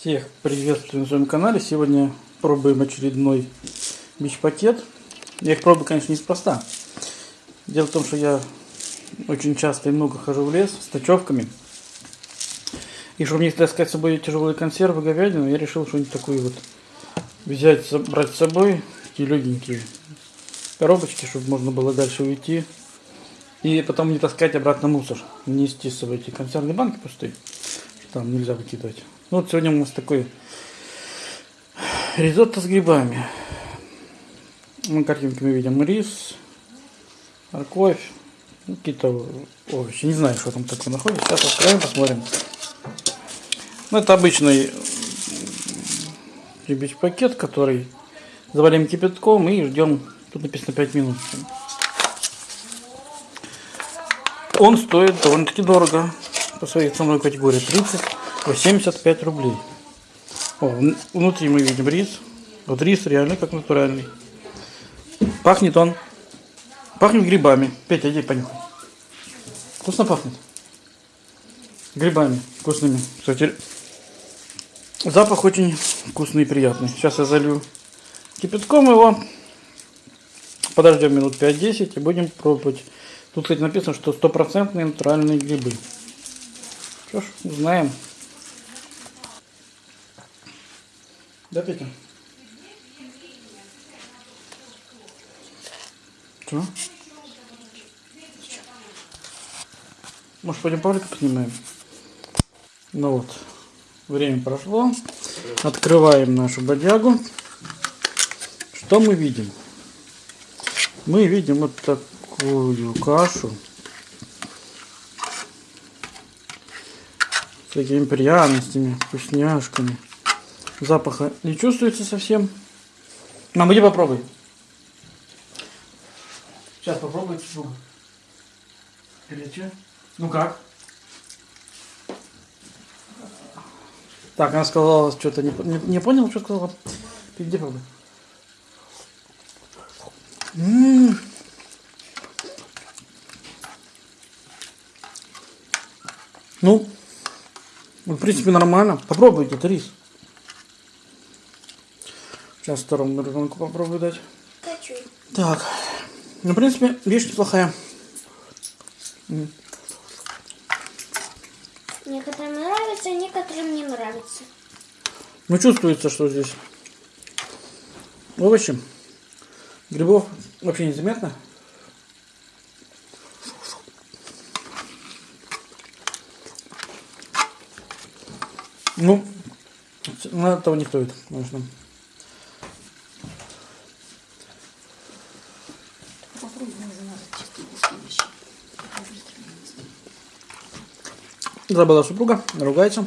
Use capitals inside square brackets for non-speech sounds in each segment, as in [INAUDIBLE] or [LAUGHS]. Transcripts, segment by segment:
Всех приветствую на своем канале. Сегодня пробуем очередной бич-пакет. Я их пробую, конечно, неспроста. Дело в том, что я очень часто и много хожу в лес с ночевками. И чтобы не таскать с собой тяжелые консервы, говядину, я решил что-нибудь такое вот взять, брать с собой. Такие легенькие коробочки, чтобы можно было дальше уйти. И потом не таскать обратно мусор. Нести с собой эти консервные банки пустые. Там нельзя выкидывать. Ну, вот сегодня у нас такой ризотто с грибами. На картинке мы видим рис, морковь, ну, какие-то овощи. Не знаю, что там такое находится. Сейчас откроем, посмотрим. Ну, это обычный ребич пакет, который заварим кипятком и ждем. Тут написано 5 минут. Он стоит довольно-таки дорого по своей ценовой категории 30 75 рублей. О, внутри мы видим рис. Вот рис реально как натуральный. Пахнет он. Пахнет грибами. Петя, иди понюхай. Вкусно пахнет. Грибами вкусными. Кстати, запах очень вкусный и приятный. Сейчас я залью кипятком его. Подождем минут 5-10 и будем пробовать. Тут, кстати, написано, что стопроцентные натуральные грибы. Что ж, узнаем. Да, Петя? Что? Может, пойдем павлика поснимаем? Ну вот, время прошло. Открываем нашу бодягу. Что мы видим? Мы видим вот такую кашу. С такими пряностями, вкусняшками. Запаха не чувствуется совсем. Мам, иди попробуй. Сейчас попробуй чеснок. Горячо. Ну как? Так, она сказала что-то не, не, не понял, что сказала. Иди пробуй. М -м -м. Ну, в принципе, нормально. Попробуйте, это рис. Сейчас второму ребенку попробую дать. Хочу. Так. Ну, в принципе, вещь неплохая. Некоторым нравится, некоторым не нравится. Ну, чувствуется, что здесь овощи. Грибов вообще незаметно. Ну, этого не стоит, конечно. Забыла супруга, ругается.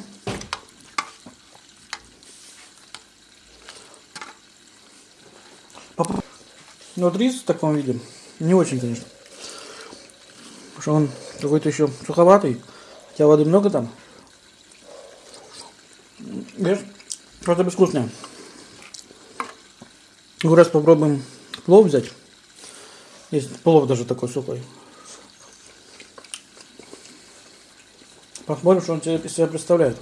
Ну, вот рис в таком виде не очень, конечно. Потому что он какой-то еще суховатый. Хотя воды много там. Видишь? Просто безвкусное. Ну, раз попробуем плов взять. Есть плов даже такой сухой. Посмотрим, что он из себя представляет.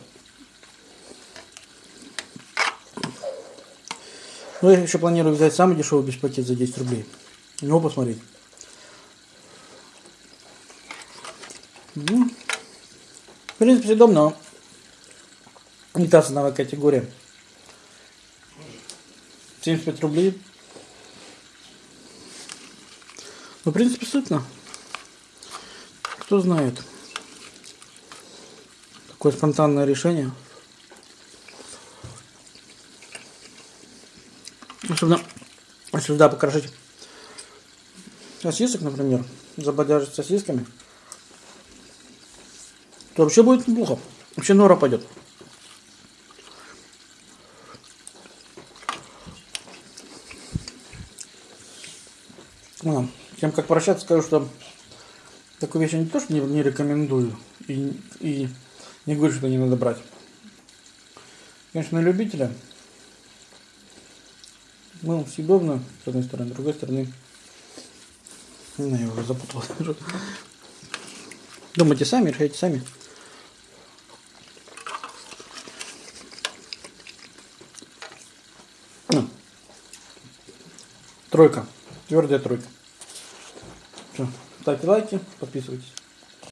Ну, я еще планирую взять самый дешевый без пакет за 10 рублей. У него посмотреть. Ну, в принципе, удобно. Не та ценовая категория. 75 рублей. Ну, в принципе, сытно. Кто знает. Такое спонтанное решение. Особенно если сюда покрошить сосисок, например, забодяжить сосисками, то вообще будет неплохо. Вообще нора пойдет. Ну, тем как прощаться, скажу, что такую вещь я не то, что не, не рекомендую и, и не говорю, что не надо брать. Конечно, на любителя. Ну, съедобно, с одной стороны, с другой стороны. Не знаю, я уже запутал. [LAUGHS] Думайте сами, решайте сами. Ну. Тройка. Твердая тройка. Все. Ставьте лайки, подписывайтесь.